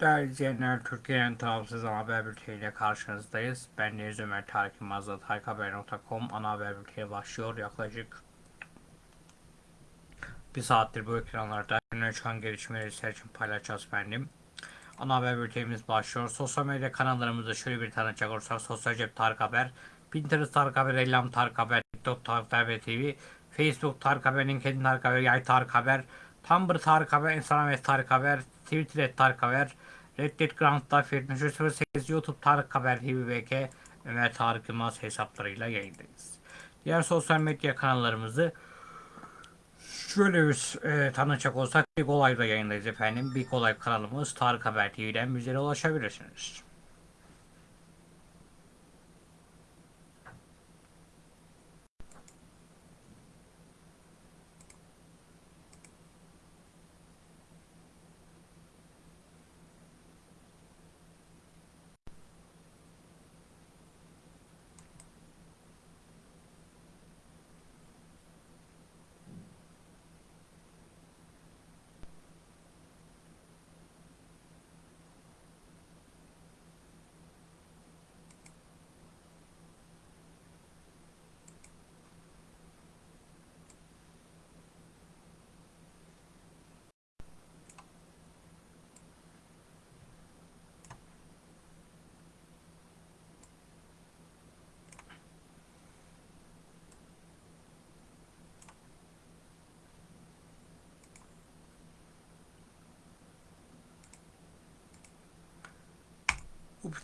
Değerli izleyenler, Türkiye'nin tarafsız ana haber bülteniyle karşınızdayız. Ben Deniz Ömer Tarık Yılmaz'la tarikhaber.com ana haber bülteni başlıyor. Yaklaşık bir saattir bu ekranlarda öne çıkan gelişmeleri sizler için paylaşacağız efendim. Ana haber bültenimiz başlıyor. Sosyal medya kanallarımızda şöyle bir tanıcak olursak Sosyal Cep Tarık Haber, Pinterest Tarık Haber, Ellam Tarık Haber, TikTok Tarık Haber TV, Facebook Tarık Haber, LinkedIn Tarık Haber, Yay Tarık Haber, Tumblr Tarık Haber, Instagram et Tarık Haber, Twitter et Tarık Haber, Reddit Ground'da 08 YouTube Tarık Haber TV BK Ömer Tarık Yılmaz hesaplarıyla yayındayız. Diğer sosyal medya kanallarımızı şöyle bir e, tanıcak olsak Big Olay'da yayındayız efendim. Big Olay kanalımız Tarık Haber TV'den bizlere ulaşabilirsiniz.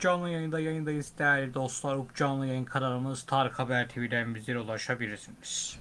Canlı yayında yayındayız değerli dostlar. Up canlı yayın kanalımız Tarık Haber TV'den bizlere ulaşabilirsiniz.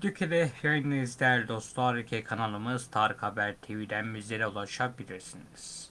Türkiye'de yayınlayız değerli dostlar. İki kanalımız Tarık Haber TV'den bizlere ulaşabilirsiniz.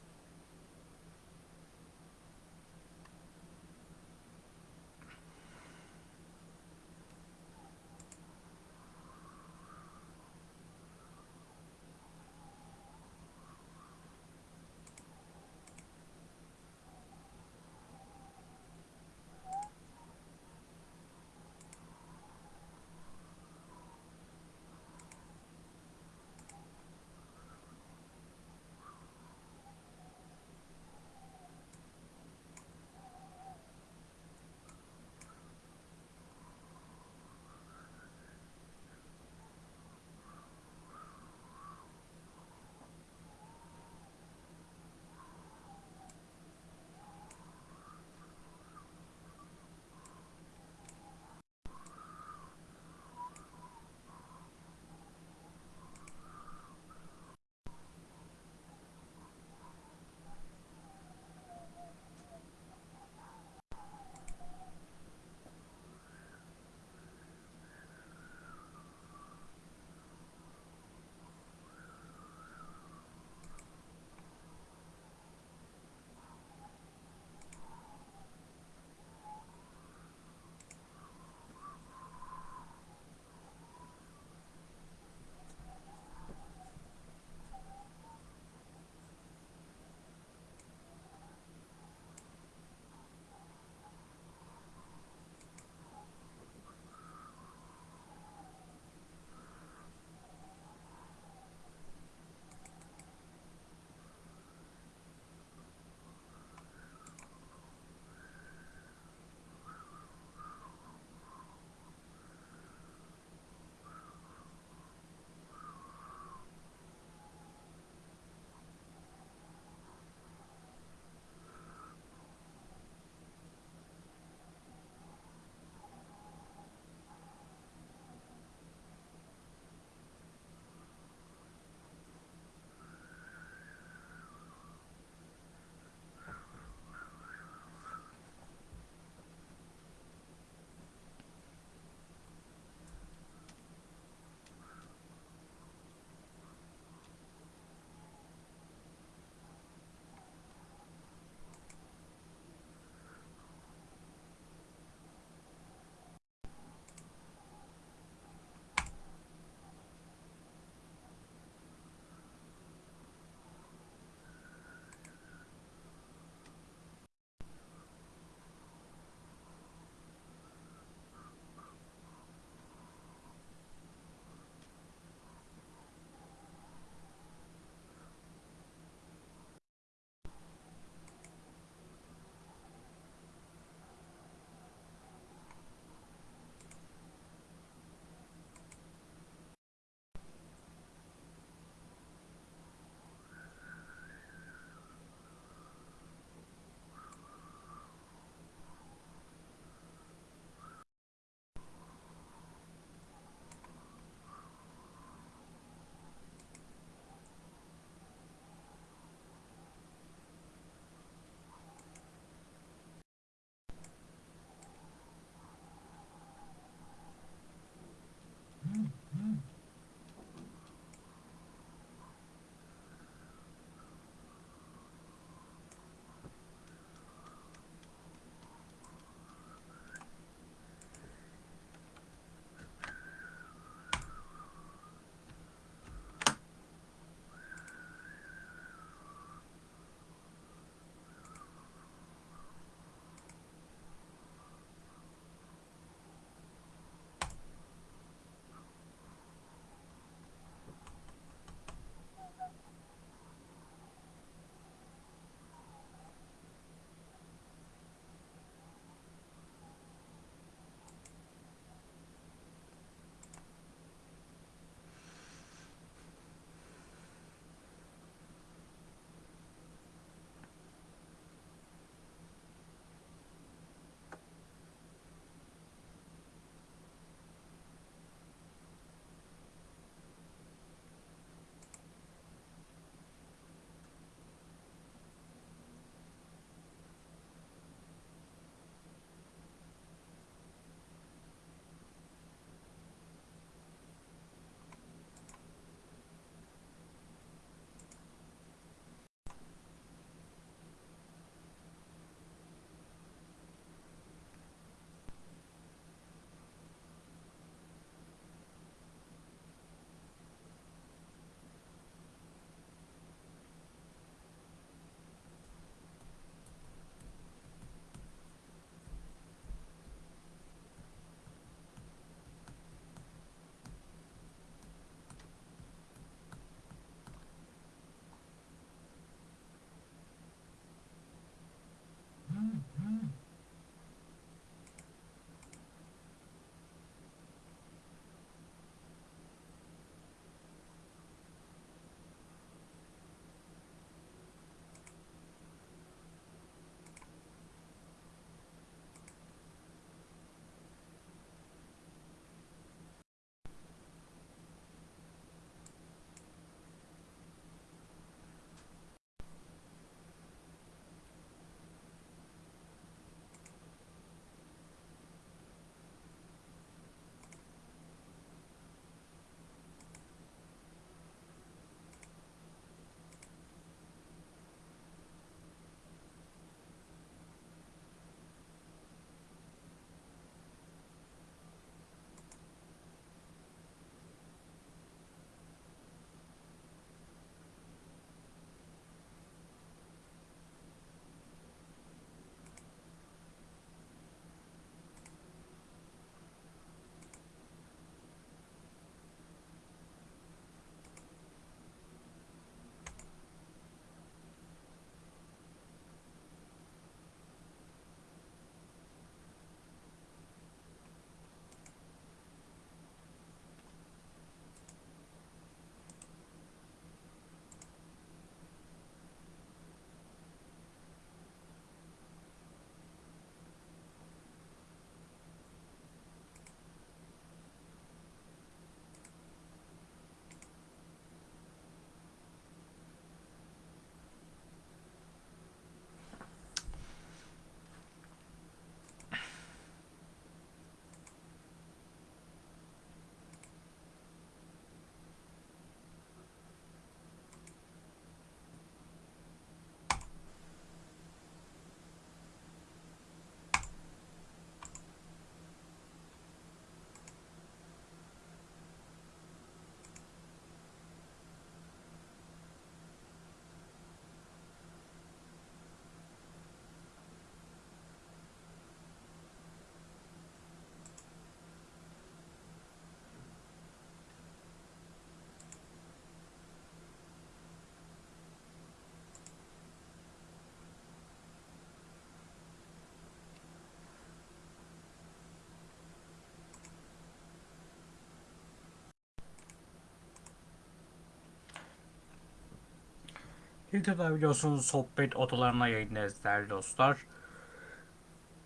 Twitter'da biliyorsunuz sohbet odalarına yayındayız değerli dostlar.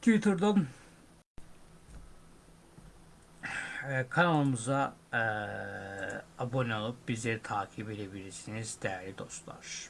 Twitter'dan e, kanalımıza e, abone olup bizleri takip edebilirsiniz değerli dostlar.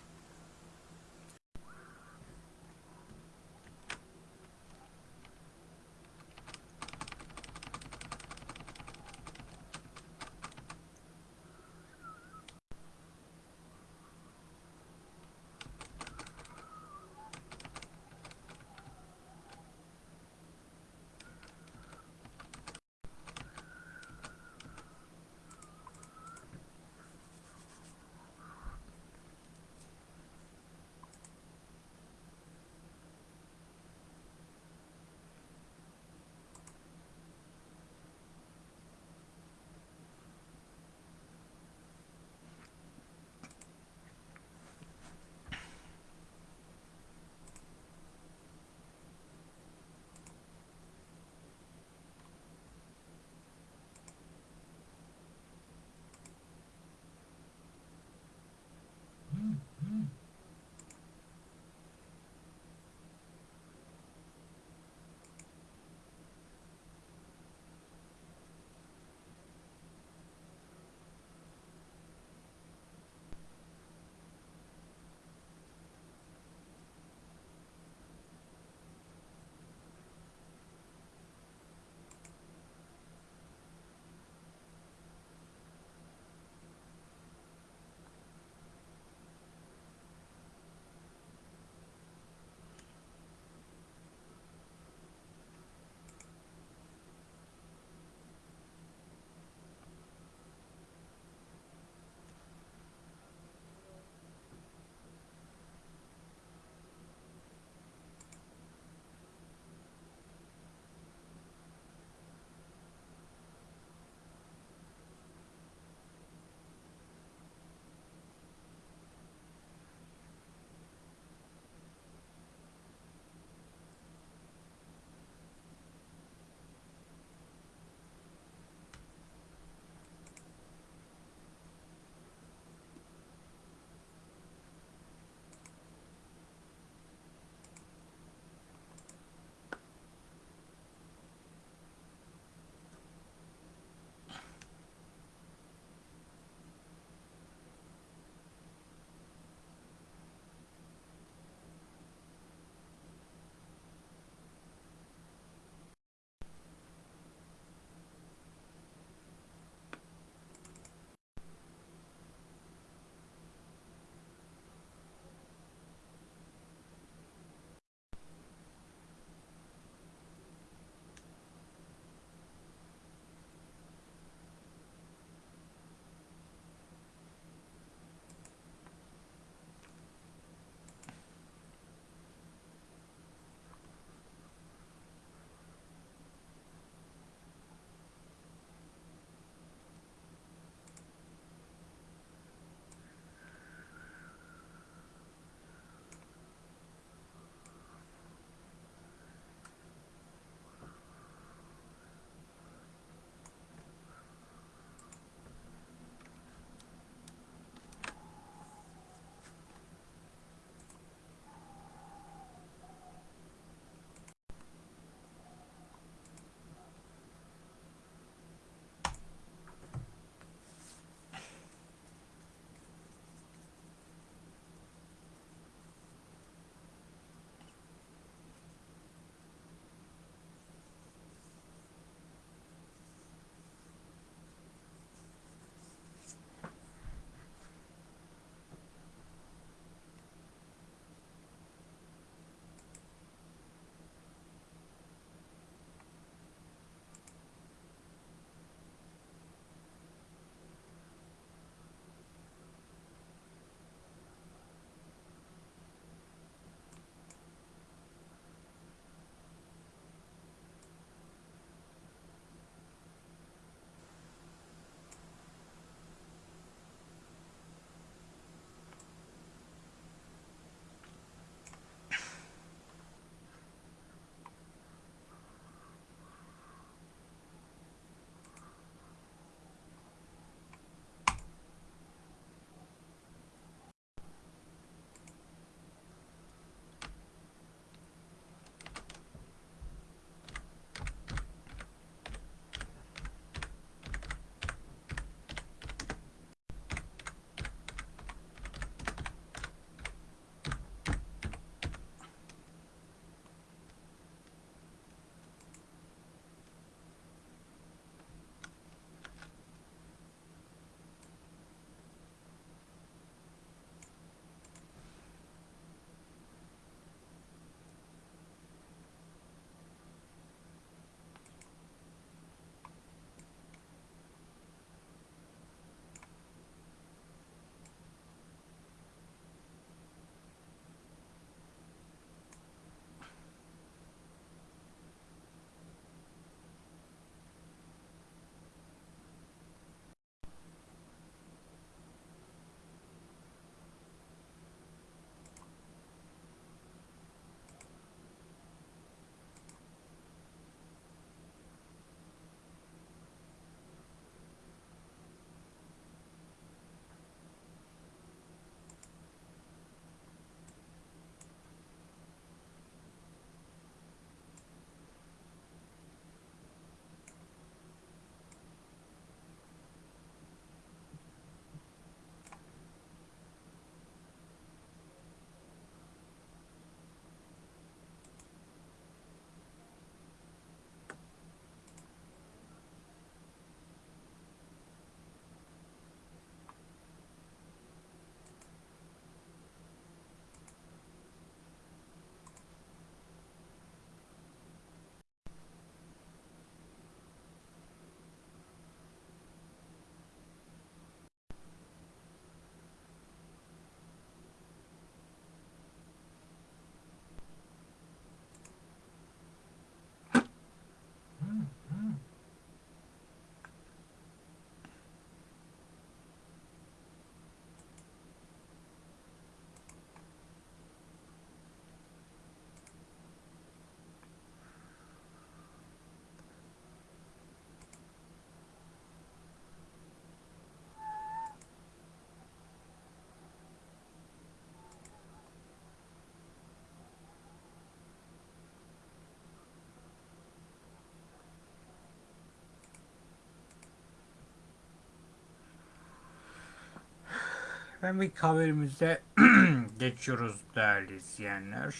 Hem ilk haberimize geçiyoruz değerli izleyenler.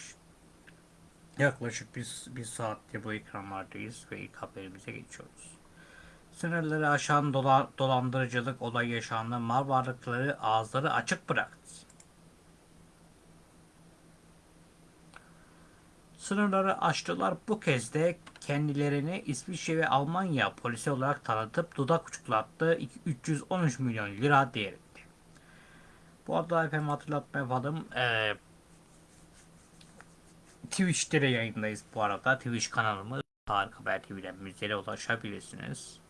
Yaklaşık bir, bir saatte bu ekranlardayız ve ilk haberimize geçiyoruz. Sınırları aşan dola, dolandırıcılık olayı yaşandı. Mal varlıkları ağızları açık bıraktı. Sınırları aştılar. Bu kez de kendilerini İsviçre ve Almanya polisi olarak tanıtıp dudak uçuklattı. 313 milyon lira değerinde. Bu arada efendim hatırlatma yapalım. Ee, Twitch'te de yayındayız bu arada. Twitch kanalımız Tarık Haber TV'den bizlere ulaşabilirsiniz.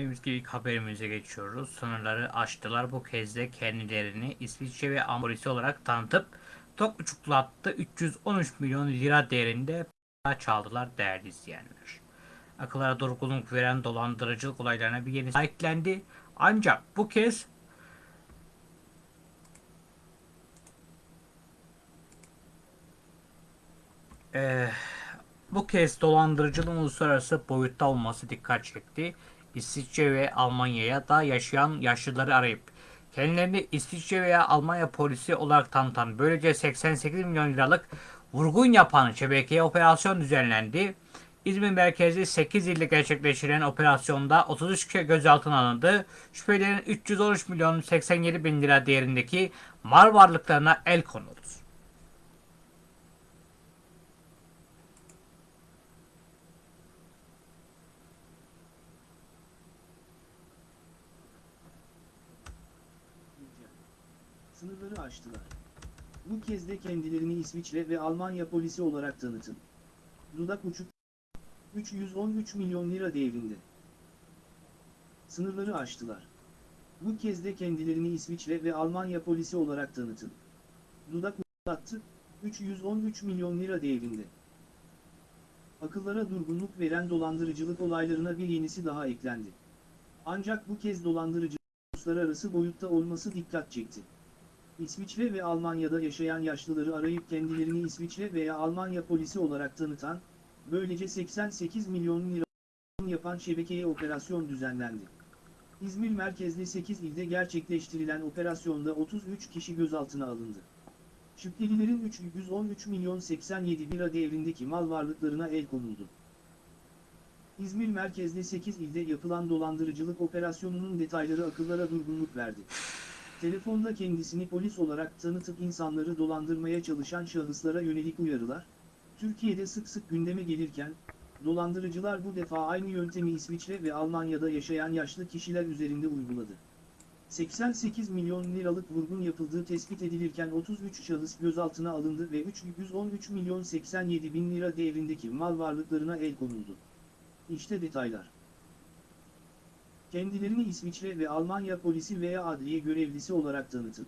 Dediğimiz gibi haberimize geçiyoruz. Sınırları aştılar. Bu kez de kendilerini İsviçre ve Amorisi olarak tanıtıp tok uçuklattı. 313 milyon lira değerinde para çaldılar değerli izleyenler. Akıllara durgunluk veren dolandırıcılık olaylarına bir yeni eklendi. Ancak bu kez Eee, bu kez dolandırıcılığın uluslararası boyutta olması dikkat çekti. İsviçre ve Almanya'ya da yaşayan yaşlıları arayıp kendilerini İsviçre veya Almanya polisi olarak tanıtan böylece 88 milyon liralık vurgun yapan şebekeye operasyon düzenlendi. İzmir merkezi 8 ilde gerçekleştirilen operasyonda 33 kişi gözaltına alındı. Şüphelilerin 313 milyon 87 bin lira değerindeki mal varlıklarına el konuldu. Sınırları aştılar. Bu kez de kendilerini İsviçre ve Almanya polisi olarak tanıtın. Dudak uçuk 313 milyon lira değerinde. Sınırları aştılar. Bu kez de kendilerini İsviçre ve Almanya polisi olarak tanıtın. Dudak uçattı 313 milyon lira değerinde. Akıllara durgunluk veren dolandırıcılık olaylarına bir yenisi daha eklendi. Ancak bu kez dolandırıcılık uluslararası boyutta olması dikkat çekti. İsviçre ve Almanya'da yaşayan yaşlıları arayıp kendilerini İsviçre veya Almanya polisi olarak tanıtan, böylece 88 milyon lira yapan şebekeye operasyon düzenlendi. İzmir merkezli 8 ilde gerçekleştirilen operasyonda 33 kişi gözaltına alındı. Şüphelilerin 313 milyon 87 lira değerindeki mal varlıklarına el konuldu. İzmir merkezli 8 ilde yapılan dolandırıcılık operasyonunun detayları akıllara durgunluk verdi. Telefonda kendisini polis olarak tanıtıp insanları dolandırmaya çalışan şahıslara yönelik uyarılar, Türkiye'de sık sık gündeme gelirken, dolandırıcılar bu defa aynı yöntemi İsviçre ve Almanya'da yaşayan yaşlı kişiler üzerinde uyguladı. 88 milyon liralık vurgun yapıldığı tespit edilirken 33 şahıs gözaltına alındı ve 313 milyon 87 bin lira değerindeki mal varlıklarına el konuldu. İşte detaylar. Kendilerini İsviçre ve Almanya polisi veya adliye görevlisi olarak tanıtın.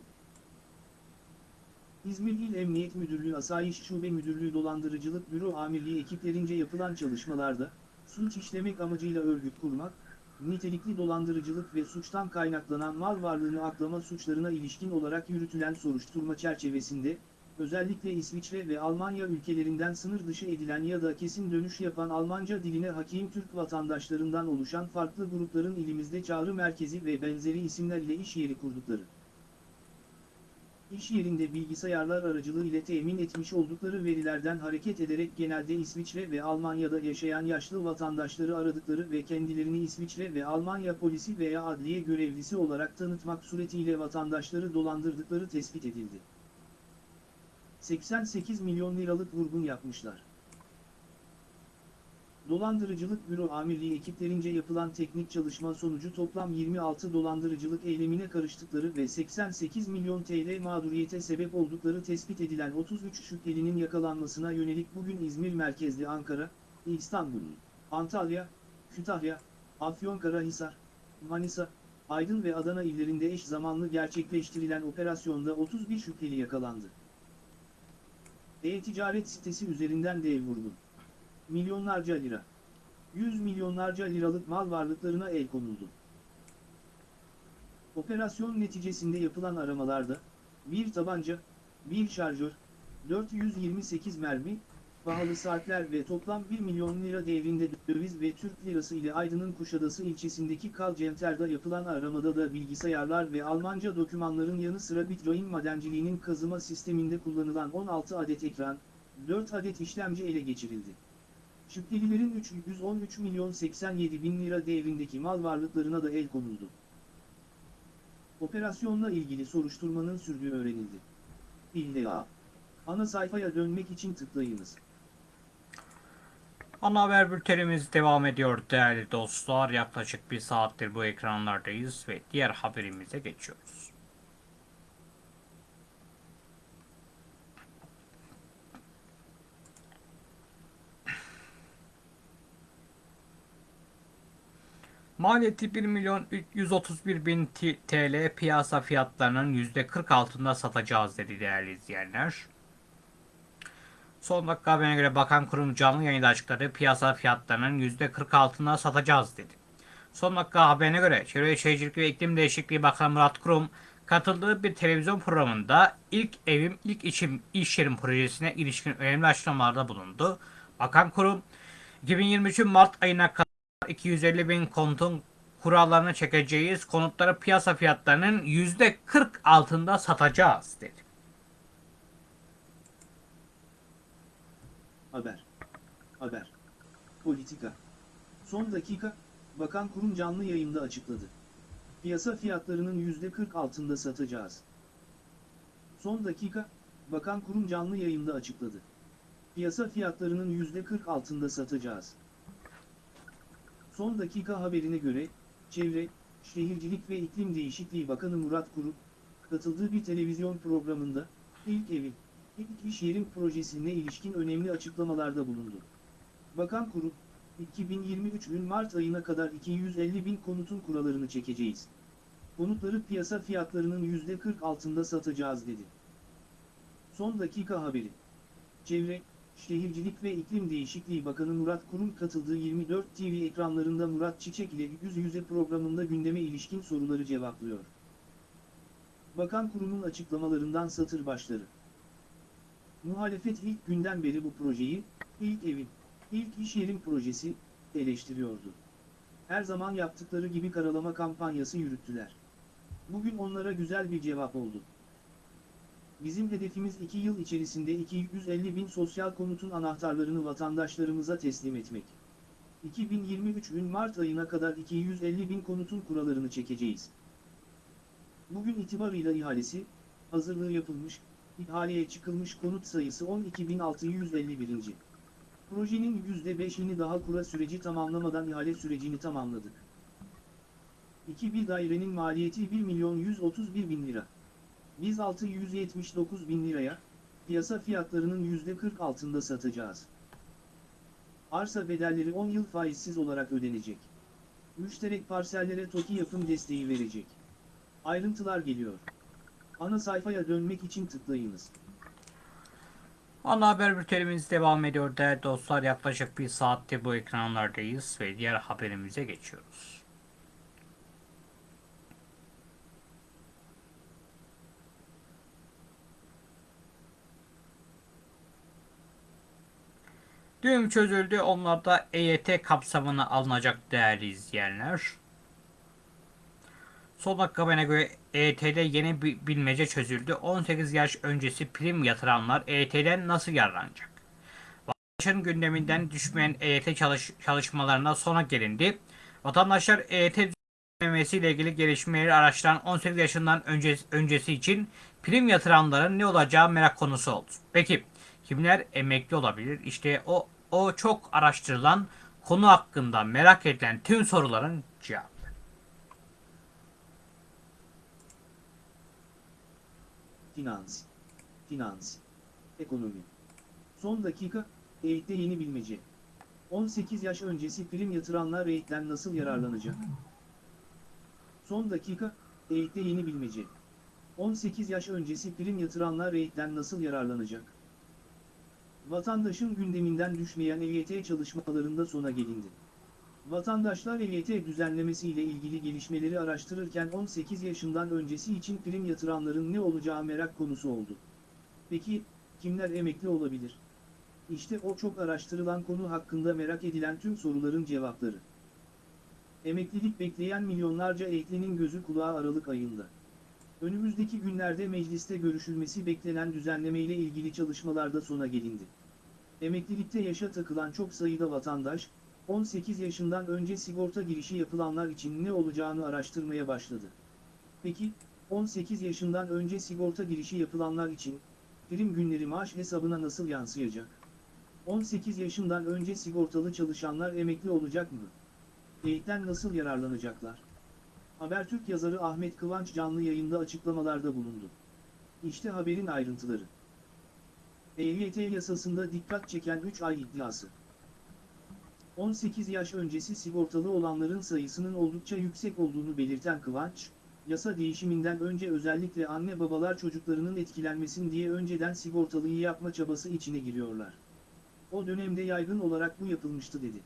İzmir İl Emniyet Müdürlüğü Asayiş Şube Müdürlüğü Dolandırıcılık Büro Amirliği ekiplerince yapılan çalışmalarda, suç işlemek amacıyla örgüt kurmak, nitelikli dolandırıcılık ve suçtan kaynaklanan mal varlığını aklama suçlarına ilişkin olarak yürütülen soruşturma çerçevesinde, özellikle İsviçre ve Almanya ülkelerinden sınır dışı edilen ya da kesin dönüş yapan Almanca diline hakim Türk vatandaşlarından oluşan farklı grupların ilimizde çağrı merkezi ve benzeri isimler ile iş yeri kurdukları. İş yerinde bilgisayarlar aracılığı ile temin etmiş oldukları verilerden hareket ederek genelde İsviçre ve Almanya'da yaşayan yaşlı vatandaşları aradıkları ve kendilerini İsviçre ve Almanya polisi veya adliye görevlisi olarak tanıtmak suretiyle vatandaşları dolandırdıkları tespit edildi. 88 milyon liralık vurgun yapmışlar. Dolandırıcılık Büro Amirliği ekiplerince yapılan teknik çalışma sonucu toplam 26 dolandırıcılık eylemine karıştıkları ve 88 milyon TL mağduriyete sebep oldukları tespit edilen 33 şüphelinin yakalanmasına yönelik bugün İzmir merkezli Ankara, İstanbul, Antalya, Kütahya, Afyonkarahisar, Manisa, Aydın ve Adana illerinde eş zamanlı gerçekleştirilen operasyonda 31 şüpheli yakalandı. E-ticaret sitesi üzerinden dev vurgun. Milyonlarca lira. Yüz milyonlarca liralık mal varlıklarına el konuldu. Operasyon neticesinde yapılan aramalarda, bir tabanca, bir şarjör, 428 mermi, pahalı saatler ve toplam 1 milyon lira değerinde döviz ve Türk lirası ile Aydın'ın Kuşadası ilçesindeki Kalcenter'da yapılan aramada da bilgisayarlar ve Almanca dokümanların yanı sıra Bitcoin madenciliğinin kazıma sisteminde kullanılan 16 adet ekran, 4 adet işlemci ele geçirildi. Şüphelilerin 313 milyon 87 bin lira değerindeki mal varlıklarına da el konuldu. Operasyonla ilgili soruşturmanın sürdüğü öğrenildi. İlla. Ana sayfaya dönmek için tıklayınız. Ana haber bültenimiz devam ediyor değerli dostlar. Yaklaşık bir saattir bu ekranlardayız ve diğer haberimize geçiyoruz. Maliyeti 1 milyon 131 bin TL piyasa fiyatlarının %40 altında satacağız dedi değerli izleyenler. Son dakika haberine göre bakan kurum canlı yayında açıkladı. Piyasa fiyatlarının %40 altında satacağız dedi. Son dakika haberine göre Çevre Şehircilik ve İklim Değişikliği Bakanı Murat Kurum katıldığı bir televizyon programında ilk evim ilk içim iş yerim projesine ilişkin önemli açıklamalarda bulundu. Bakan Kurum 2023 Mart ayına kadar 250 bin konutun kurallarını çekeceğiz. Konutları piyasa fiyatlarının %40 altında satacağız dedi. Haber. Haber. Politika. Son dakika, Bakan Kurum canlı yayında açıkladı. Piyasa fiyatlarının %40 altında satacağız. Son dakika, Bakan Kurum canlı yayında açıkladı. Piyasa fiyatlarının %40 altında satacağız. Son dakika haberine göre, Çevre, Şehircilik ve İklim Değişikliği Bakanı Murat Kurum, katıldığı bir televizyon programında, ilk evin, İlk iş yerim projesine ilişkin önemli açıklamalarda bulundu. Bakan Kurum, 2023 gün Mart ayına kadar 250 bin konutun kurallarını çekeceğiz. Konutları piyasa fiyatlarının %40 altında satacağız dedi. Son dakika haberi. Çevre, Şehircilik ve İklim Değişikliği Bakanı Murat Kurum katıldığı 24 TV ekranlarında Murat Çiçek ile Yüz Yüze programında gündeme ilişkin soruları cevaplıyor. Bakan Kurum'un açıklamalarından satır başları. Muhalefet ilk günden beri bu projeyi, ilk evin, ilk iş yerim projesi, eleştiriyordu. Her zaman yaptıkları gibi karalama kampanyası yürüttüler. Bugün onlara güzel bir cevap oldu. Bizim hedefimiz 2 yıl içerisinde 250 bin sosyal konutun anahtarlarını vatandaşlarımıza teslim etmek. 2023 gün Mart ayına kadar 250 bin konutun kurallarını çekeceğiz. Bugün itibarıyla ihalesi, hazırlığı yapılmış, İhaleye çıkılmış konut sayısı 12.651. Projenin %5'ini daha kura süreci tamamlamadan ihale sürecini tamamladık. 2 bir dairenin maliyeti 1 milyon 131 bin lira. Biz 679 bin liraya, piyasa fiyatlarının %40 altında satacağız. Arsa bedelleri 10 yıl faizsiz olarak ödenecek. Müşterek parsellere TOKİ yapım desteği verecek. Ayrıntılar geliyor. Ana sayfaya dönmek için tıklayınız. Ana haber bültenimiz devam ediyor değerli dostlar. Yaklaşık bir saatte bu ekranlardayız ve diğer haberimize geçiyoruz. Düğüm çözüldü. Onlar da EYT kapsamına alınacak değerli izleyenler. Son dakika haberine göre EYT'de yeni bir bilmece çözüldü. 18 yaş öncesi prim yatıranlar EYT'den nasıl yararlanacak? Vatandaşın gündeminden düşmeyen EYT çalış çalışmalarına sona gelindi. Vatandaşlar EYT düzenlemesiyle ilgili gelişmeleri araştıran 18 yaşından önce, öncesi için prim yatıranların ne olacağı merak konusu oldu. Peki kimler emekli olabilir? İşte o o çok araştırılan konu hakkında merak edilen tüm soruların Finans. Finans. Ekonomi. Son dakika, EYT'de yeni bilmece. 18 yaş öncesi prim yatıranlar EYT'den nasıl yararlanacak? Son dakika, EYT'de yeni bilmece. 18 yaş öncesi prim yatıranlar EYT'den nasıl yararlanacak? Vatandaşın gündeminden düşmeyen EYT çalışmalarında sona gelindi. Vatandaşlar EYT düzenlemesi ile ilgili gelişmeleri araştırırken 18 yaşından öncesi için prim yatıranların ne olacağı merak konusu oldu. Peki, kimler emekli olabilir? İşte o çok araştırılan konu hakkında merak edilen tüm soruların cevapları. Emeklilik bekleyen milyonlarca eklinin gözü kulağı Aralık ayında. Önümüzdeki günlerde mecliste görüşülmesi beklenen düzenleme ile ilgili çalışmalarda sona gelindi. Emeklilikte yaşa takılan çok sayıda vatandaş, 18 yaşından önce sigorta girişi yapılanlar için ne olacağını araştırmaya başladı. Peki, 18 yaşından önce sigorta girişi yapılanlar için, prim günleri maaş hesabına nasıl yansıyacak? 18 yaşından önce sigortalı çalışanlar emekli olacak mı? EYT'den nasıl yararlanacaklar? Habertürk yazarı Ahmet Kıvanç canlı yayında açıklamalarda bulundu. İşte haberin ayrıntıları. EYT yasasında dikkat çeken 3 ay iddiası. 18 yaş öncesi sigortalı olanların sayısının oldukça yüksek olduğunu belirten Kıvanç, yasa değişiminden önce özellikle anne babalar çocuklarının etkilenmesin diye önceden sigortalıyı yapma çabası içine giriyorlar. O dönemde yaygın olarak bu yapılmıştı dedi.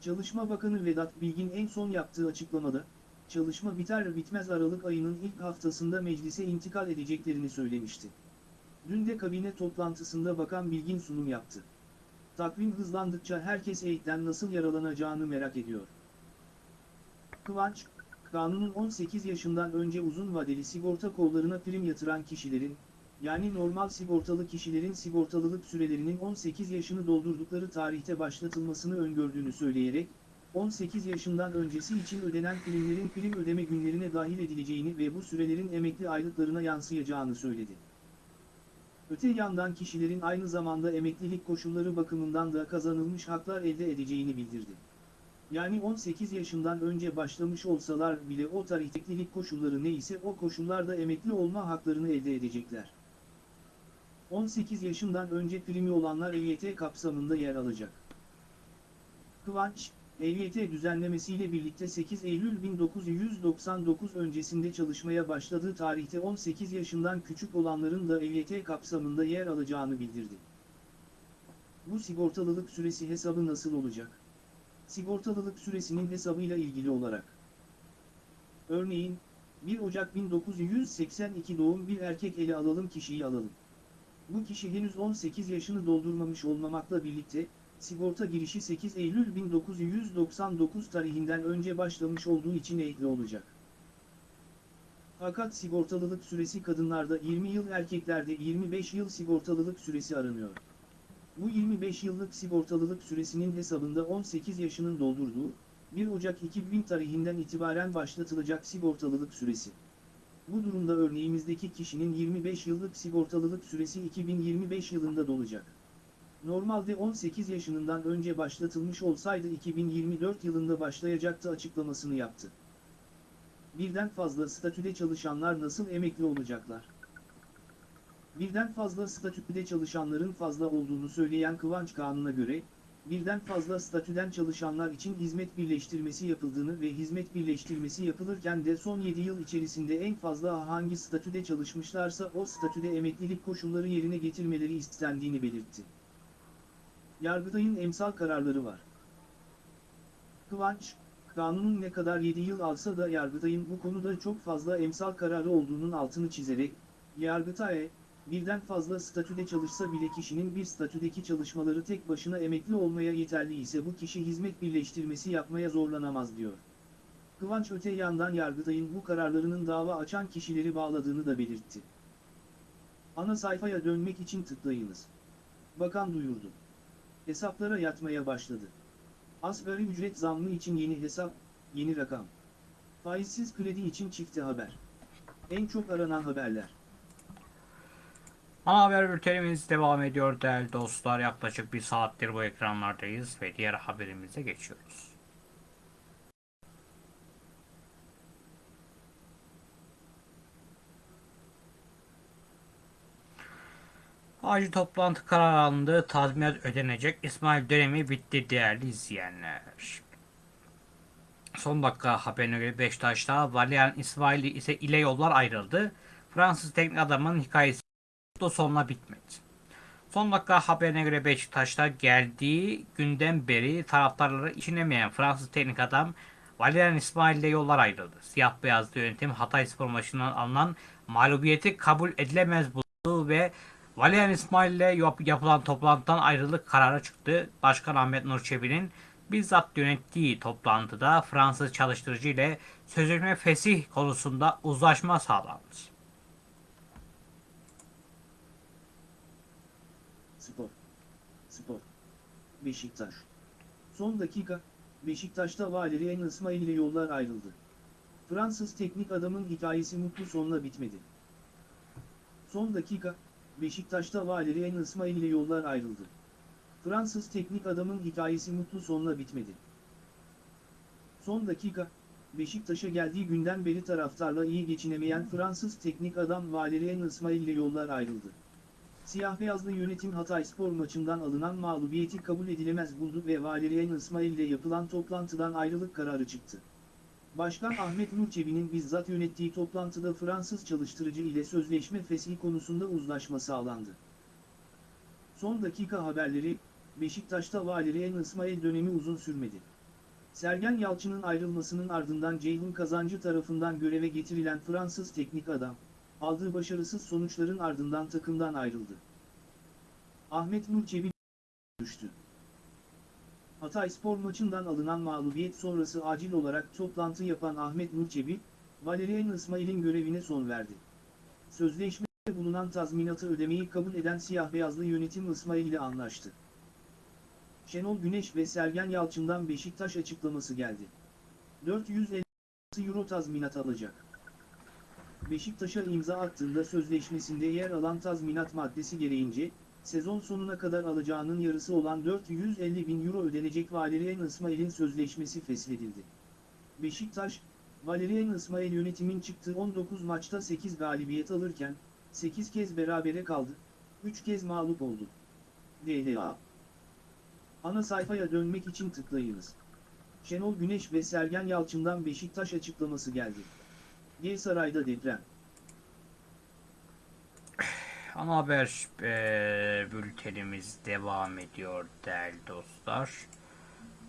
Çalışma Bakanı Vedat Bilgin en son yaptığı açıklamada, çalışma biter bitmez Aralık ayının ilk haftasında meclise intikal edeceklerini söylemişti. Dün de kabine toplantısında Bakan Bilgin sunum yaptı. Takvim hızlandıkça herkes eğitten nasıl yaralanacağını merak ediyor. Kıvanç, kanunun 18 yaşından önce uzun vadeli sigorta kollarına prim yatıran kişilerin, yani normal sigortalı kişilerin sigortalılık sürelerinin 18 yaşını doldurdukları tarihte başlatılmasını öngördüğünü söyleyerek, 18 yaşından öncesi için ödenen primlerin prim ödeme günlerine dahil edileceğini ve bu sürelerin emekli aylıklarına yansıyacağını söyledi. Öte yandan kişilerin aynı zamanda emeklilik koşulları bakımından da kazanılmış haklar elde edeceğini bildirdi. Yani 18 yaşından önce başlamış olsalar bile o tarihteklilik koşulları neyse o koşullarda emekli olma haklarını elde edecekler. 18 yaşından önce primi olanlar EYT kapsamında yer alacak. Kıvanç, EYT düzenlemesiyle birlikte 8 Eylül 1999 öncesinde çalışmaya başladığı tarihte 18 yaşından küçük olanların da EYT kapsamında yer alacağını bildirdi. Bu sigortalılık süresi hesabı nasıl olacak? Sigortalılık süresinin hesabıyla ilgili olarak. Örneğin, 1 Ocak 1982 doğum bir erkek ele alalım kişiyi alalım. Bu kişi henüz 18 yaşını doldurmamış olmamakla birlikte, sigorta girişi 8 Eylül 1999 tarihinden önce başlamış olduğu için eğitli olacak. Fakat sigortalılık süresi kadınlarda 20 yıl erkeklerde 25 yıl sigortalılık süresi aranıyor. Bu 25 yıllık sigortalılık süresinin hesabında 18 yaşının doldurduğu, 1 Ocak 2000 tarihinden itibaren başlatılacak sigortalılık süresi. Bu durumda örneğimizdeki kişinin 25 yıllık sigortalılık süresi 2025 yılında dolacak. Normalde 18 yaşından önce başlatılmış olsaydı 2024 yılında başlayacaktı açıklamasını yaptı. Birden fazla statüde çalışanlar nasıl emekli olacaklar? Birden fazla statüde çalışanların fazla olduğunu söyleyen Kıvanç Kanun'a göre, birden fazla statüden çalışanlar için hizmet birleştirmesi yapıldığını ve hizmet birleştirmesi yapılırken de son 7 yıl içerisinde en fazla hangi statüde çalışmışlarsa o statüde emeklilik koşulları yerine getirmeleri istendiğini belirtti. Yargıtay'ın emsal kararları var. Kıvanç, kanunun ne kadar 7 yıl alsa da Yargıtay'ın bu konuda çok fazla emsal kararı olduğunun altını çizerek, Yargıtay, birden fazla statüde çalışsa bile kişinin bir statüdeki çalışmaları tek başına emekli olmaya yeterli ise bu kişi hizmet birleştirmesi yapmaya zorlanamaz diyor. Kıvanç öte yandan Yargıtay'ın bu kararlarının dava açan kişileri bağladığını da belirtti. Ana sayfaya dönmek için tıklayınız. Bakan duyurdu. Hesaplara yatmaya başladı. Asgari ücret zammı için yeni hesap, yeni rakam. Faizsiz kredi için çifte haber. En çok aranan haberler. Ana haber bültenimiz devam ediyor değerli dostlar. Yaklaşık bir saattir bu ekranlardayız ve diğer haberimize geçiyoruz. Acil toplantı kararı alındı. Tazminat ödenecek. İsmail dönemi bitti değerli izleyenler. Son dakika haberine göre Beşiktaş'ta Valerian İsmail ise ile yollar ayrıldı. Fransız teknik adamın hikayesi mutlu sonla bitmedi. Son dakika haberine göre Beşiktaş'ta geldiği günden beri taraftarları içinemeyen Fransız teknik adam Valerian İsmail ile yollar ayrıldı. Siyah beyazlı yönetim Hatay Spor maçından alınan mağlubiyeti kabul edilemez buldu ve Valerian İsmail ile yap- yapılan toplantıdan ayrılık kararı çıktı. Başkan Ahmet Nur Çebi'nin bizzat yönettiği toplantıda Fransız çalıştırıcı ile sözleşme fesih konusunda uzlaşma sağlandı. Spor. Spor. Beşiktaş. Son dakika, Beşiktaş'ta Valerian İsmail ile yollar ayrıldı. Fransız teknik adamın hikayesi mutlu sonla bitmedi. Son dakika, Beşiktaş'ta Valerian İsmail ile yollar ayrıldı. Fransız teknik adamın hikayesi mutlu sonla bitmedi. Son dakika, Beşiktaş'a geldiği günden beri taraftarla iyi geçinemeyen Fransız teknik adam Valerian İsmail ile yollar ayrıldı. Siyah beyazlı yönetim Hatay spor maçından alınan mağlubiyeti kabul edilemez buldu ve Valerian İsmail ile yapılan toplantıdan ayrılık kararı çıktı. Başkan Ahmet Nurçebi'nin bizzat yönettiği toplantıda Fransız çalıştırıcı ile sözleşme fesli konusunda uzlaşma sağlandı. Son dakika haberleri, Beşiktaş'ta Valerian İsmail dönemi uzun sürmedi. Sergen Yalçın'ın ayrılmasının ardından Ceyhun Kazancı tarafından göreve getirilen Fransız teknik adam, aldığı başarısız sonuçların ardından takımdan ayrıldı. Ahmet Nur Çebi düştü. Hatay spor maçından alınan mağlubiyet sonrası acil olarak toplantı yapan Ahmet Nur Çebi, Valerian İsmail'in görevine son verdi. Sözleşmede bulunan tazminatı ödemeyi kabul eden siyah beyazlı yönetim İsmail ile anlaştı. Şenol Güneş ve Sergen Yalçın'dan Beşiktaş açıklaması geldi. 450 euro tazminat alacak. Beşiktaş'a imza attığında sözleşmesinde yer alan tazminat maddesi gereğince, sezon sonuna kadar alacağının yarısı olan 450 bin euro ödenecek Valerian İsmail'in sözleşmesi feshedildi. Beşiktaş, Valerian İsmail yönetimin çıktığı 19 maçta 8 galibiyet alırken, 8 kez berabere kaldı, 3 kez mağlup oldu. DLA Ana sayfaya dönmek için tıklayınız. Şenol Güneş ve Sergen Yalçın'dan Beşiktaş açıklaması geldi. G Saray'da deprem. Ana haber eee, bültenimiz devam ediyor değerli dostlar.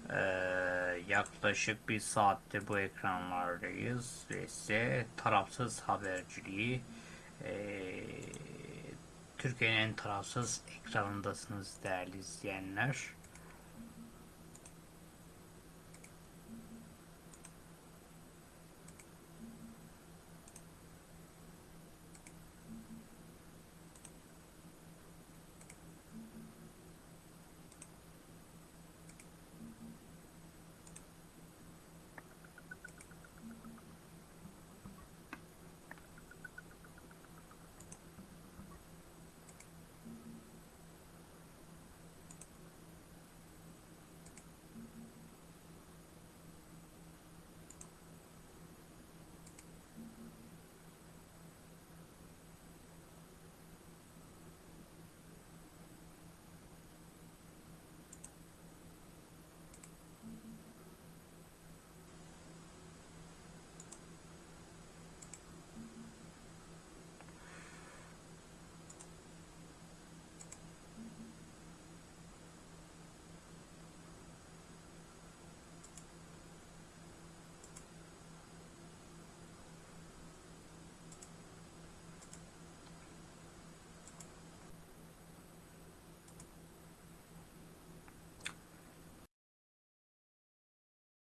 Eee, yaklaşık bir saattir bu ekranlardayız ve size tarafsız haberciliği eee, Türkiye'nin en tarafsız ekranındasınız değerli izleyenler.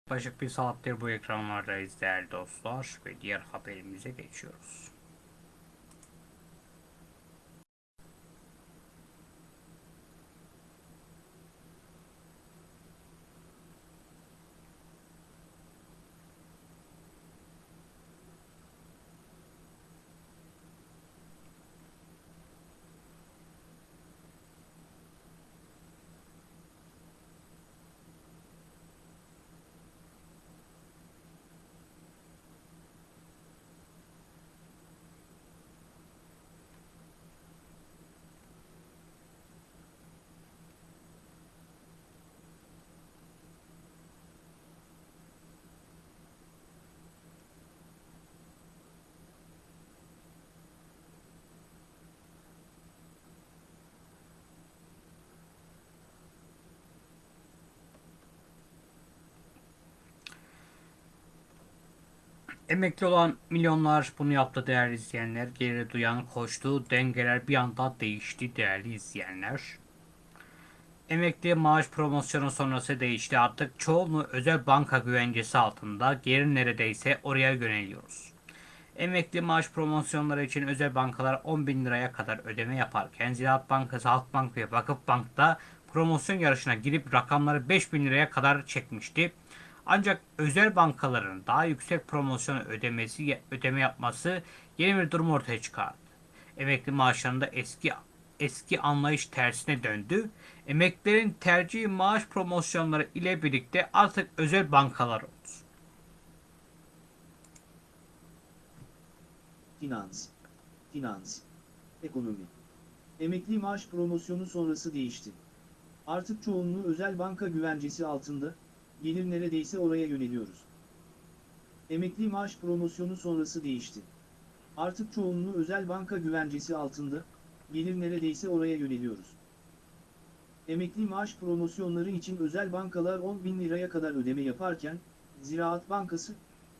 Yaklaşık bir saattir bu ekranlardayız değerli dostlar ve diğer haberimize geçiyoruz. Emekli olan milyonlar bunu yaptı değerli izleyenler. Geri duyan koştu. Dengeler bir anda değişti değerli izleyenler. Emekli maaş promosyonu sonrası değişti. Artık çoğunluğu özel banka güvencesi altında. Geri neredeyse oraya yöneliyoruz. Emekli maaş promosyonları için özel bankalar 10 bin liraya kadar ödeme yaparken Ziraat Bankası, Halkbank ve Vakıfbank'ta promosyon yarışına girip rakamları 5 bin liraya kadar çekmişti. Ancak özel bankaların daha yüksek promosyon ödemesi ödeme yapması yeni bir durum ortaya çıkardı. Emekli maaşlarında eski eski anlayış tersine döndü. Emeklilerin tercih maaş promosyonları ile birlikte artık özel bankalar oldu. Finans. Finans. Ekonomi. Emekli maaş promosyonu sonrası değişti. Artık çoğunluğu özel banka güvencesi altında, gelir neredeyse oraya yöneliyoruz. Emekli maaş promosyonu sonrası değişti. Artık çoğunluğu özel banka güvencesi altında, gelir neredeyse oraya yöneliyoruz. Emekli maaş promosyonları için özel bankalar 10 bin liraya kadar ödeme yaparken, Ziraat Bankası,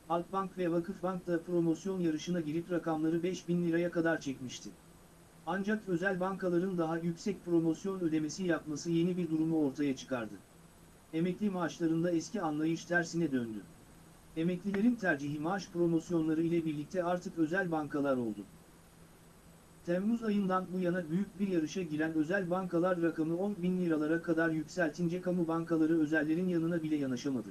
Halkbank ve Vakıfbank da promosyon yarışına girip rakamları 5 bin liraya kadar çekmişti. Ancak özel bankaların daha yüksek promosyon ödemesi yapması yeni bir durumu ortaya çıkardı. Emekli maaşlarında eski anlayış tersine döndü. Emeklilerin tercihi maaş promosyonları ile birlikte artık özel bankalar oldu. Temmuz ayından bu yana büyük bir yarışa giren özel bankalar rakamı 10 bin liralara kadar yükseltince kamu bankaları özellerin yanına bile yanaşamadı.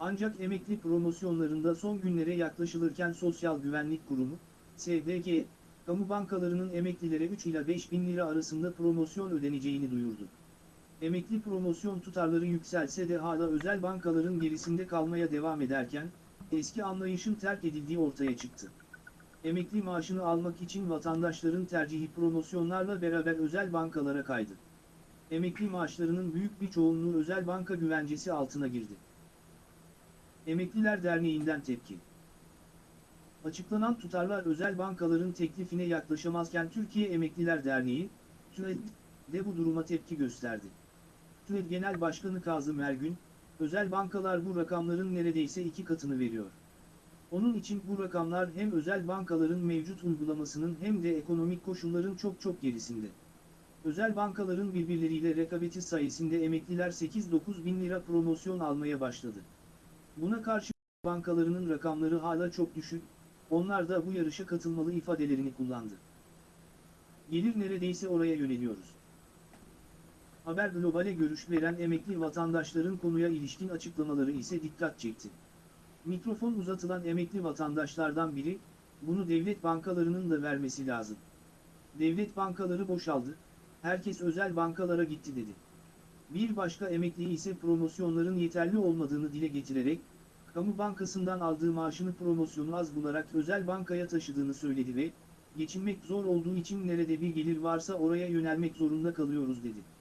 Ancak emekli promosyonlarında son günlere yaklaşılırken Sosyal Güvenlik Kurumu, SGK, kamu bankalarının emeklilere 3 ila 5 bin lira arasında promosyon ödeneceğini duyurdu. Emekli promosyon tutarları yükselse de hala özel bankaların gerisinde kalmaya devam ederken, eski anlayışın terk edildiği ortaya çıktı. Emekli maaşını almak için vatandaşların tercihi promosyonlarla beraber özel bankalara kaydı. Emekli maaşlarının büyük bir çoğunluğu özel banka güvencesi altına girdi. Emekliler Derneği'nden tepki. Açıklanan tutarlar özel bankaların teklifine yaklaşamazken Türkiye Emekliler Derneği, TÜED de bu duruma tepki gösterdi. TÜED Genel Başkanı Kazım Ergün, özel bankalar bu rakamların neredeyse iki katını veriyor. Onun için bu rakamlar hem özel bankaların mevcut uygulamasının hem de ekonomik koşulların çok çok gerisinde. Özel bankaların birbirleriyle rekabeti sayesinde emekliler 8-9 bin lira promosyon almaya başladı. Buna karşı bankalarının rakamları hala çok düşük, onlar da bu yarışa katılmalı ifadelerini kullandı. Gelir neredeyse oraya yöneliyoruz. Haber Global'e görüş veren emekli vatandaşların konuya ilişkin açıklamaları ise dikkat çekti. Mikrofon uzatılan emekli vatandaşlardan biri, bunu devlet bankalarının da vermesi lazım. Devlet bankaları boşaldı, herkes özel bankalara gitti dedi. Bir başka emekli ise promosyonların yeterli olmadığını dile getirerek, kamu bankasından aldığı maaşını promosyonu az bularak özel bankaya taşıdığını söyledi ve, geçinmek zor olduğu için nerede bir gelir varsa oraya yönelmek zorunda kalıyoruz dedi.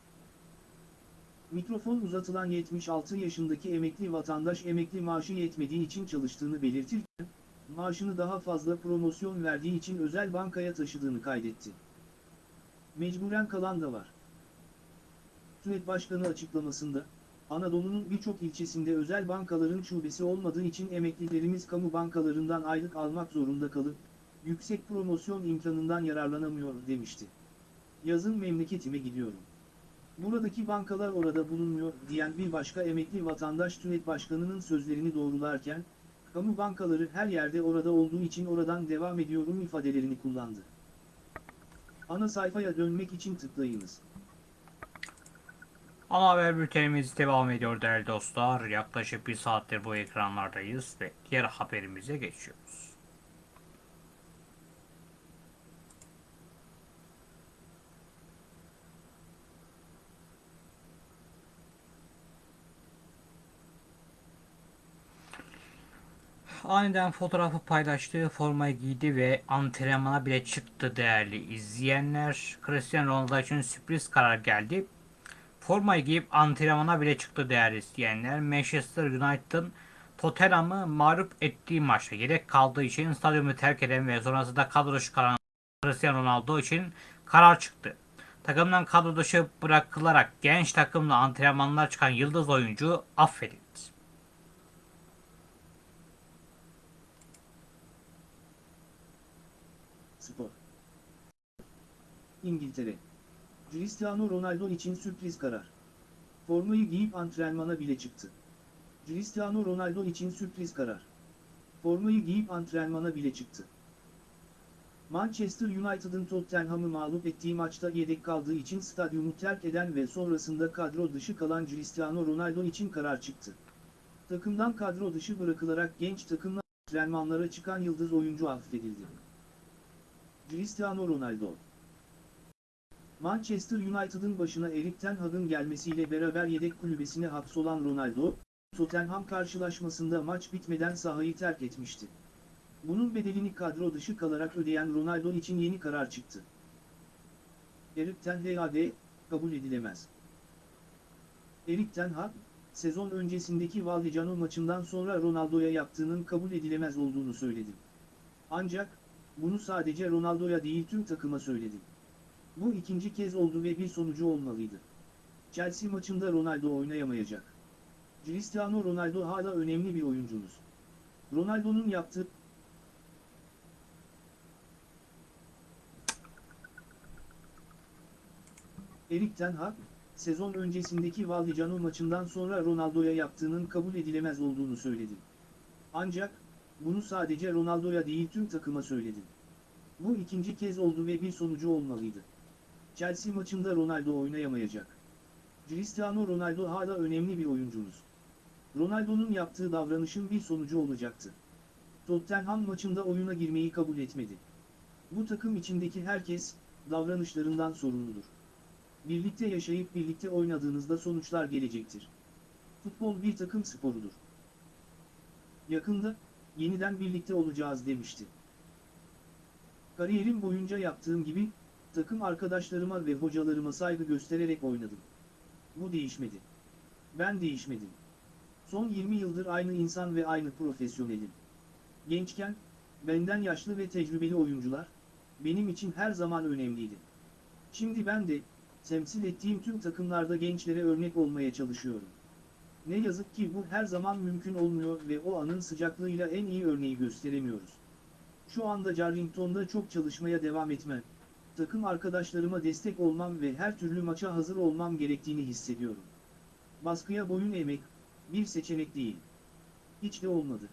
Mikrofon uzatılan 76 yaşındaki emekli vatandaş emekli maaşı yetmediği için çalıştığını belirtirken, maaşını daha fazla promosyon verdiği için özel bankaya taşıdığını kaydetti. Mecburen kalan da var. TÜED Başkanı açıklamasında, Anadolu'nun birçok ilçesinde özel bankaların şubesi olmadığı için emeklilerimiz kamu bankalarından aylık almak zorunda kalıp, yüksek promosyon imkanından yararlanamıyor demişti. Yazın memleketime gidiyorum. Buradaki bankalar orada bulunmuyor diyen bir başka emekli vatandaş TÜED Başkanı'nın sözlerini doğrularken, kamu bankaları her yerde orada olduğu için oradan devam ediyorum ifadelerini kullandı. Ana sayfaya dönmek için tıklayınız. Ana haber bültenimiz devam ediyor değerli dostlar. Yaklaşık bir saattir bu ekranlardayız ve diğer haberimize geçiyoruz. Aniden fotoğrafı paylaştığı formayı giydi ve antrenmana bile çıktı değerli izleyenler. Cristiano Ronaldo için sürpriz karar geldi. Formayı giyip antrenmana bile çıktı değerli izleyenler. Manchester United'ın Tottenham'ı mağlup ettiği maçta yedek kaldığı için stadyumu terk eden ve sonrasında kadro dışı kalan Cristiano Ronaldo için karar çıktı. Takımdan kadro dışı bırakılarak genç takımla antrenmanlar çıkan yıldız oyuncu affedildi. Spor. İngiltere. Cristiano Ronaldo için sürpriz karar. Formayı giyip antrenmana bile çıktı. Cristiano Ronaldo için sürpriz karar. Formayı giyip antrenmana bile çıktı. Manchester United'ın Tottenham'ı mağlup ettiği maçta yedek kaldığı için stadyumu terk eden ve sonrasında kadro dışı kalan Cristiano Ronaldo için karar çıktı. Takımdan kadro dışı bırakılarak genç takımla antrenmanlara çıkan yıldız oyuncu affedildi. Cristiano Ronaldo Manchester United'ın başına Erik Ten Hag'ın gelmesiyle beraber yedek kulübesine hapsolan Ronaldo, Tottenham karşılaşmasında maç bitmeden sahayı terk etmişti. Bunun bedelini kadro dışı kalarak ödeyen Ronaldo için yeni karar çıktı. Erik Ten Hag, kabul edilemez. Erik Ten Hag, sezon öncesindeki Vallecano maçından sonra Ronaldo'ya yaptığının kabul edilemez olduğunu söyledi. Ancak, bunu sadece Ronaldo'ya değil tüm takıma söyledi. Bu ikinci kez oldu ve bir sonucu olmalıydı. Chelsea maçında Ronaldo oynayamayacak. Cristiano Ronaldo hala önemli bir oyuncunuz. Ronaldo'nun yaptığı Erik Ten Hag, sezon öncesindeki Vallecano maçından sonra Ronaldo'ya yaptığının kabul edilemez olduğunu söyledi. Ancak, bunu sadece Ronaldo'ya değil tüm takıma söyledi. Bu ikinci kez oldu ve bir sonucu olmalıydı. Chelsea maçında Ronaldo oynayamayacak. Cristiano Ronaldo hala önemli bir oyuncunuz. Ronaldo'nun yaptığı davranışın bir sonucu olacaktı. Tottenham maçında oyuna girmeyi kabul etmedi. Bu takım içindeki herkes, davranışlarından sorumludur. Birlikte yaşayıp birlikte oynadığınızda sonuçlar gelecektir. Futbol bir takım sporudur. Yakında, yeniden birlikte olacağız demişti. Kariyerim boyunca yaptığım gibi, takım arkadaşlarıma ve hocalarıma saygı göstererek oynadım. Bu değişmedi. Ben değişmedim. Son 20 yıldır aynı insan ve aynı profesyonelim. Gençken, benden yaşlı ve tecrübeli oyuncular, benim için her zaman önemliydi. Şimdi ben de, temsil ettiğim tüm takımlarda gençlere örnek olmaya çalışıyorum. Ne yazık ki bu her zaman mümkün olmuyor ve o anın sıcaklığıyla en iyi örneği gösteremiyoruz. Şu anda Carrington'da çok çalışmaya devam etmem, takım arkadaşlarıma destek olmam ve her türlü maça hazır olmam gerektiğini hissediyorum. Baskıya boyun eğmek, bir seçenek değil. Hiç de olmadı.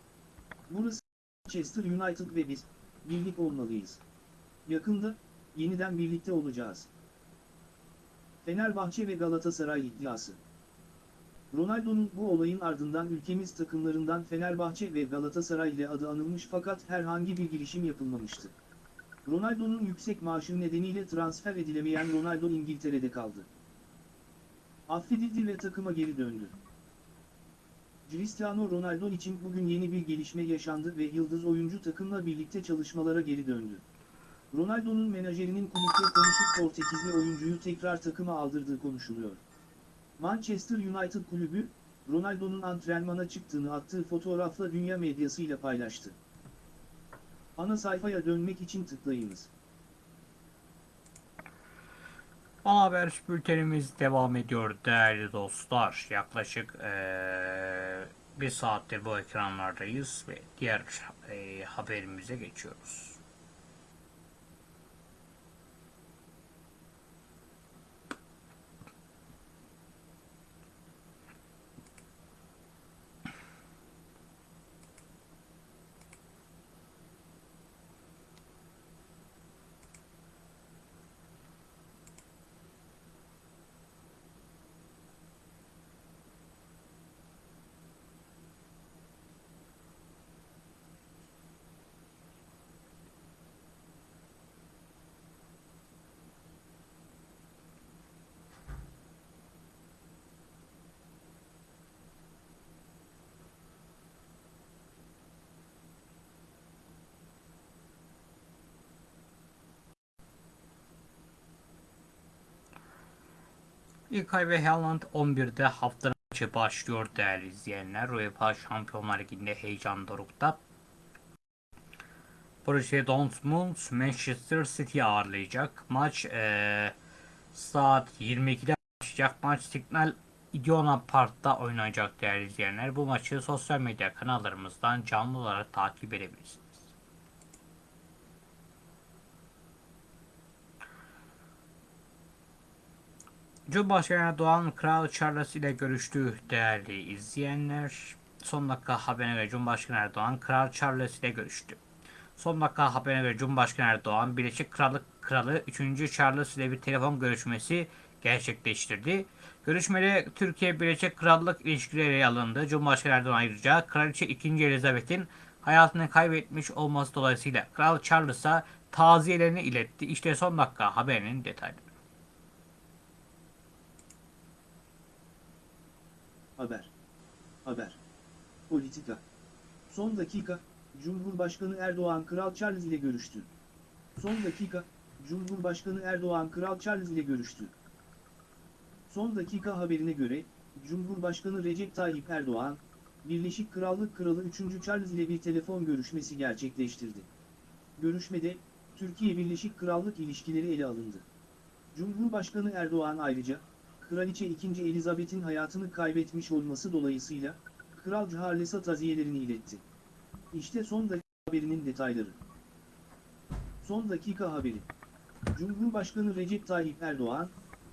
Burası Manchester United ve biz, birlik olmalıyız. Yakında, yeniden birlikte olacağız. Fenerbahçe ve Galatasaray iddiası. Ronaldo'nun bu olayın ardından ülkemiz takımlarından Fenerbahçe ve Galatasaray ile adı anılmış fakat herhangi bir girişim yapılmamıştı. Ronaldo'nun yüksek maaşı nedeniyle transfer edilemeyen Ronaldo İngiltere'de kaldı. Affedildi ve takıma geri döndü. Cristiano Ronaldo için bugün yeni bir gelişme yaşandı ve yıldız oyuncu takımla birlikte çalışmalara geri döndü. Ronaldo'nun menajerinin kulüple konuşup Portekizli oyuncuyu tekrar takıma aldırdığı konuşuluyor. Manchester United kulübü, Ronaldo'nun antrenmana çıktığını attığı fotoğrafla dünya medyasıyla paylaştı. Ana sayfaya dönmek için tıklayınız. Ana haber bültenimiz devam ediyor değerli dostlar. Yaklaşık eee, bir saattir bu ekranlardayız ve diğer eee, haberimize geçiyoruz. İlkay ve Haaland 11'de haftanın maçı başlıyor değerli izleyenler. UEFA Şampiyonlar Ligi'nde heyecan dorukta. Borussia Dortmund Manchester City ağırlayacak. Maç eee, saat 22'de başlayacak. Maç Signal Iduna Park'ta oynanacak değerli izleyenler. Bu maçı sosyal medya kanallarımızdan canlı olarak takip edebilirsiniz. Cumhurbaşkanı Erdoğan Kral Charles ile görüştü değerli izleyenler. Son dakika haberine göre Cumhurbaşkanı Erdoğan Kral Charles ile görüştü. Son dakika haberine göre Cumhurbaşkanı Erdoğan Birleşik Krallık Kralı 3. Charles ile bir telefon görüşmesi gerçekleştirdi. Görüşmede Türkiye Birleşik Krallık ilişkileri alındı. Cumhurbaşkanı Erdoğan ayrıca Kraliçe 2. Elizabeth'in hayatını kaybetmiş olması dolayısıyla Kral Charles'a taziyelerini iletti. İşte son dakika haberinin detayları. Haber. Haber. Politika. Son dakika, Cumhurbaşkanı Erdoğan Kral Charles ile görüştü. Son dakika, Cumhurbaşkanı Erdoğan Kral Charles ile görüştü. Son dakika haberine göre, Cumhurbaşkanı Recep Tayyip Erdoğan, Birleşik Krallık Kralı 3. Charles ile bir telefon görüşmesi gerçekleştirdi. Görüşmede, Türkiye-Birleşik Krallık ilişkileri ele alındı. Cumhurbaşkanı Erdoğan ayrıca, Kraliçe 2. Elizabeth'in hayatını kaybetmiş olması dolayısıyla, Kral Charles'a taziyelerini iletti. İşte son dakika haberinin detayları. Son dakika haberi. Cumhurbaşkanı Recep Tayyip Erdoğan,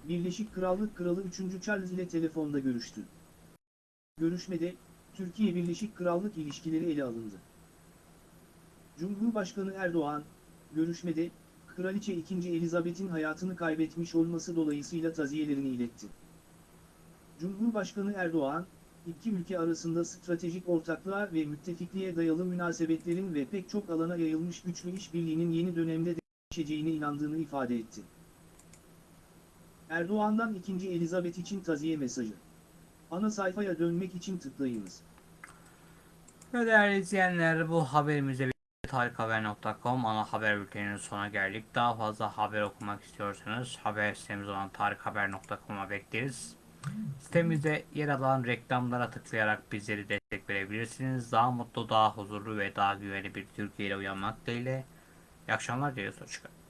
Birleşik Krallık Kralı 3. Charles ile telefonda görüştü. Görüşmede, Türkiye Birleşik Krallık ilişkileri ele alındı. Cumhurbaşkanı Erdoğan, görüşmede, Kraliçe 2. Elizabeth'in hayatını kaybetmiş olması dolayısıyla taziyelerini iletti. Cumhurbaşkanı Erdoğan, iki ülke arasında stratejik ortaklığa ve müttefikliğe dayalı münasebetlerin ve pek çok alana yayılmış güçlü işbirliğinin yeni dönemde değişeceğine inandığını ifade etti. Erdoğan'dan 2. Elizabeth için taziye mesajı. Ana sayfaya dönmek için tıklayınız. Ve değerli izleyenler bu haberimize tarikhaber.com ana haber bülteninin sonuna geldik. Daha fazla haber okumak istiyorsanız haber sitemiz olan tarikhaber.com'a bekleriz. Sitemizde yer alan reklamlara tıklayarak bizleri destek verebilirsiniz. Daha mutlu, daha huzurlu ve daha güvenli bir Türkiye ile uyanmak dileğiyle. İyi akşamlar diliyoruz. Hoşçakalın.